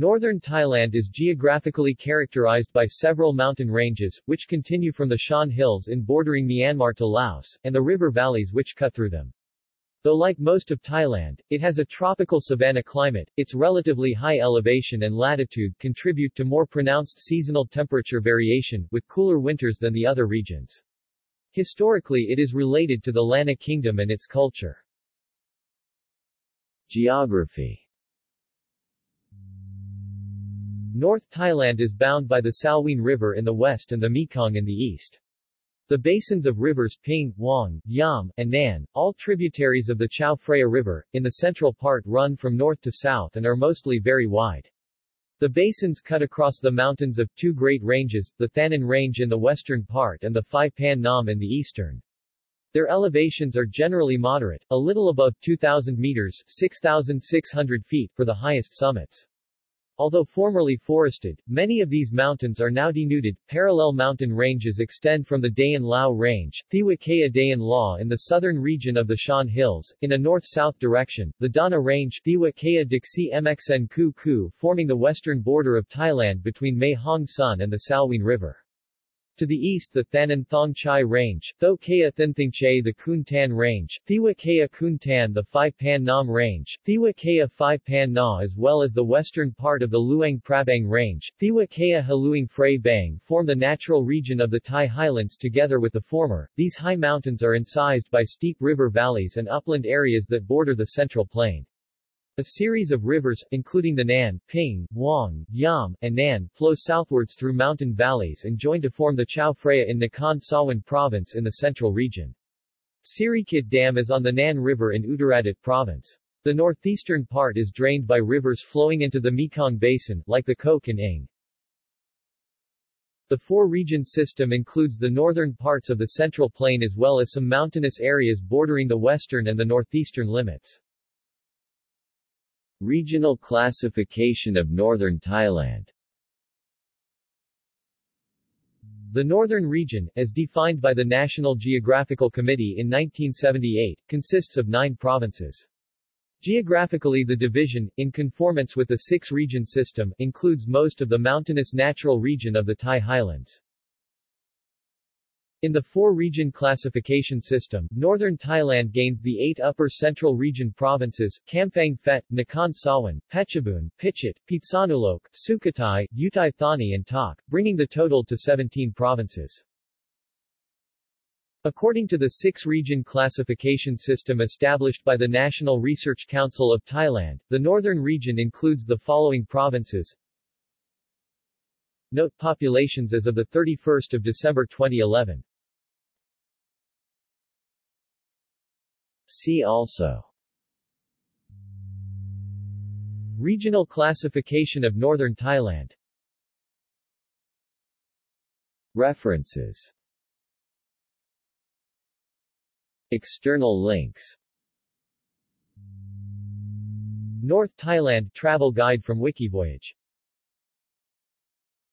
Northern Thailand is geographically characterized by several mountain ranges, which continue from the Shan Hills in bordering Myanmar to Laos, and the river valleys which cut through them. Though like most of Thailand, it has a tropical savanna climate, its relatively high elevation and latitude contribute to more pronounced seasonal temperature variation, with cooler winters than the other regions. Historically it is related to the Lanna Kingdom and its culture. Geography North Thailand is bound by the Salween River in the west and the Mekong in the east. The basins of rivers Ping, Wang, Yom, and Nan, all tributaries of the Chao Phraya River, in the central part run from north to south and are mostly very wide. The basins cut across the mountains of two great ranges, the Thanon Range in the western part and the Phi Pan Nam in the eastern. Their elevations are generally moderate, a little above 2,000 meters 6,600 feet for the highest summits. Although formerly forested, many of these mountains are now denuded. Parallel mountain ranges extend from the Daen Lao Range, Thiwakaya Dayan Law in the southern region of the Shan Hills, in a north-south direction, the Dawna Range Thiwakaya Dixi Mxn Ku Ku forming the western border of Thailand between Mae Hong Son and the Salween River. To the east the Thanon Thong Chai Range, Tho Kaya Thinthingche the Khun Tan Range, Thiwa Kaya Kun Tan the Phi Pan Nam Range, Thiwa Kaya Phai Pan Na as well as the western part of the Luang Prabang Range, Thiwa Kaya Haluang Phray Bang form the natural region of the Thai highlands together with the former. These high mountains are incised by steep river valleys and upland areas that border the central plain. A series of rivers, including the Nan, Ping, Wang, Yom, and Nan, flow southwards through mountain valleys and join to form the Chao Phraya in Nakhon Sawan province in the central region. Sirikit Dam is on the Nan River in Uttaradit province. The northeastern part is drained by rivers flowing into the Mekong Basin, like the Kok and Ing. The four-region system includes the northern parts of the Central Plain as well as some mountainous areas bordering the western and the northeastern limits. Regional classification of northern Thailand The Northern Region, as defined by the National Geographical Committee in 1978, consists of nine provinces. Geographically the division, in conformance with the six-region system, includes most of the mountainous natural region of the Thai highlands. In the four-region classification system, northern Thailand gains the eight upper central region provinces, Kamphaeng Phet, Nakhon Sawan, Phetchabun, Phichit, Phitsanulok, Sukhothai, Uthai Thani and Tak, bringing the total to 17 provinces. According to the six-region classification system established by the National Research Council of Thailand, the northern region includes the following provinces. Note populations as of 31 December 2011 See also. Regional classification of northern Thailand. References. External links. North Thailand Travel Guide from Wikivoyage